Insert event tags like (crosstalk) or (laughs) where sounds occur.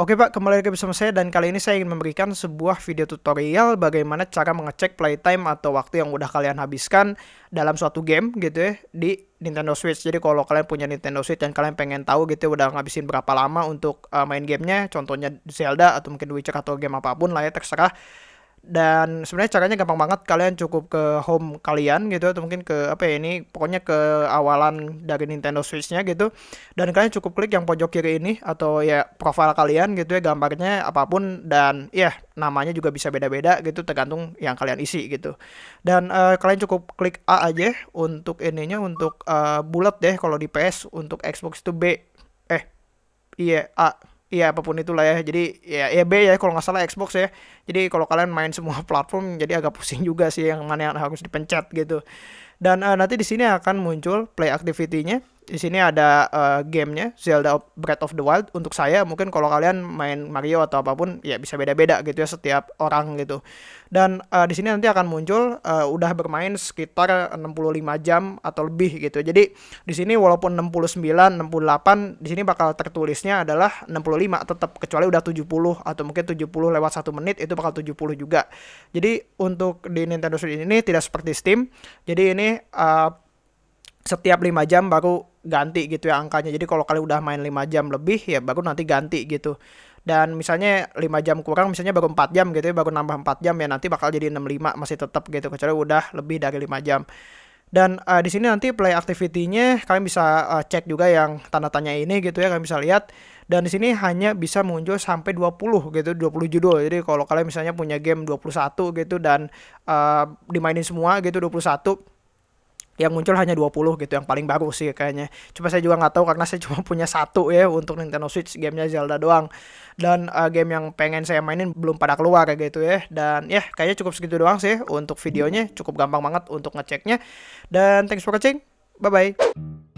Oke Pak, kembali lagi bersama saya dan kali ini saya ingin memberikan sebuah video tutorial bagaimana cara mengecek playtime atau waktu yang udah kalian habiskan dalam suatu game gitu ya di Nintendo Switch. Jadi kalau kalian punya Nintendo Switch dan kalian pengen tahu gitu ya, udah ngabisin berapa lama untuk uh, main gamenya, contohnya Zelda atau mungkin Witcher atau game apa pun lah ya terserah dan sebenarnya caranya gampang banget kalian cukup ke home kalian gitu atau mungkin ke apa ya ini pokoknya ke awalan dari Nintendo Switch-nya gitu. Dan kalian cukup klik yang pojok kiri ini atau ya profile kalian gitu ya gambarnya apa pun. Dan ya namanya juga bisa beda-beda gitu tergantung yang kalian isi gitu. Dan uh, kalian cukup klik A aja untuk ininya untuk uh, bulat deh kalau di PS untuk Xbox itu B. Eh iya A Iya apa pun itulah ya. Jadi ya ya B ya kalau nggak salah Xbox ya. Jadi kalau kalian main semua (laughs) platform jadi agak pusing juga sih yang mana yang harus dipencet gitu. Dan uh, nanti di sini akan muncul play activity-nya di sini ada uh, gamenya Zelda Breath of the Wild. Untuk saya mungkin kalau kalian main Mario atau apa pun ya bisa beda-beda gitu ya setiap orang gitu. Dan uh, di sini nanti akan muncul uh, udah bermain sekitar 65 jam atau lebih gitu. Jadi di sini walaupun 69 68 di sini bakal tertulisnya adalah 65 tetap kecuali udah 70 atau mungkin 70 lewat satu menit itu bakal 70 juga. Jadi untuk di Nintendo Switch ini tidak seperti Steam. Jadi ini uh, setiap 5 jam baru ganti gitu ya angkanya. Jadi kalau kalian udah main 5 jam lebih ya baru nanti ganti gitu. Dan misalnya 5 jam kurang misalnya baru 4 jam gitu ya, baru nambah 4 jam ya nanti bakal jadi 65 masih tetap gitu kecuali udah lebih dari 5 jam. Dan uh, di sini nanti play activity-nya kalian bisa uh, cek juga yang tanda tanya ini gitu ya, kalian bisa lihat. Dan di sini hanya bisa muncul sampai 20 gitu, 20 judul. Jadi kalau kalian misalnya punya game 21 gitu dan uh, dimainin semua gitu 21 yang muncul hanya 20 gitu yang paling baru sih kayaknya. Cuma saya juga nggak tahu karena saya (laughs) cuma punya satu ya untuk Nintendo Switch gamenya Zelda doang. Dan uh, game yang pengen saya mainin belum pada keluar kayak gitu ya. Dan ya kayaknya cukup segitu doang sih untuk videonya. Cukup gampang banget untuk ngeceknya. Dan thanks for watching. Bye bye.